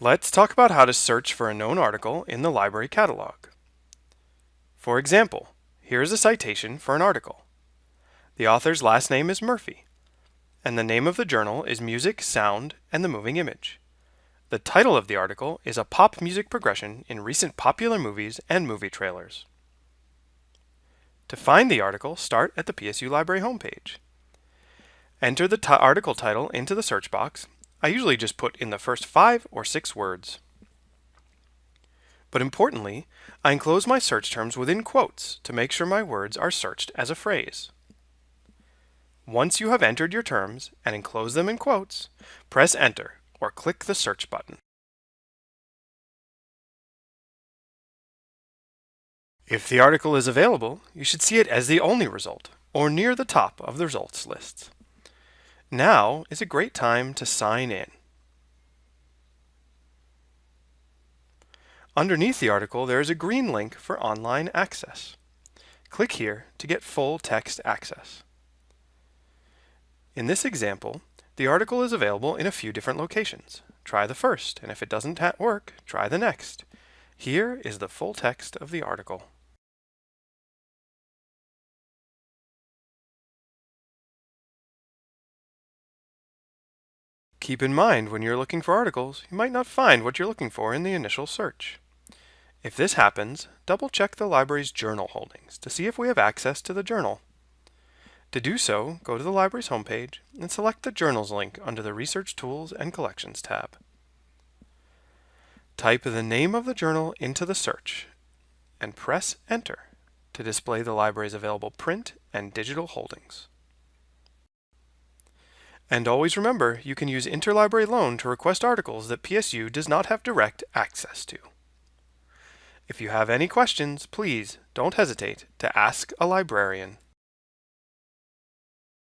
Let's talk about how to search for a known article in the library catalog. For example, here is a citation for an article. The author's last name is Murphy, and the name of the journal is Music, Sound, and the Moving Image. The title of the article is a pop music progression in recent popular movies and movie trailers. To find the article, start at the PSU Library homepage. Enter the article title into the search box I usually just put in the first five or six words. But importantly, I enclose my search terms within quotes to make sure my words are searched as a phrase. Once you have entered your terms and enclose them in quotes, press Enter or click the Search button. If the article is available, you should see it as the only result, or near the top of the results list. Now is a great time to sign in. Underneath the article, there is a green link for online access. Click here to get full text access. In this example, the article is available in a few different locations. Try the first, and if it doesn't work, try the next. Here is the full text of the article. Keep in mind when you're looking for articles, you might not find what you're looking for in the initial search. If this happens, double check the library's journal holdings to see if we have access to the journal. To do so, go to the library's homepage and select the Journals link under the Research Tools and Collections tab. Type the name of the journal into the search and press Enter to display the library's available print and digital holdings. And always remember, you can use Interlibrary Loan to request articles that PSU does not have direct access to. If you have any questions, please don't hesitate to ask a librarian.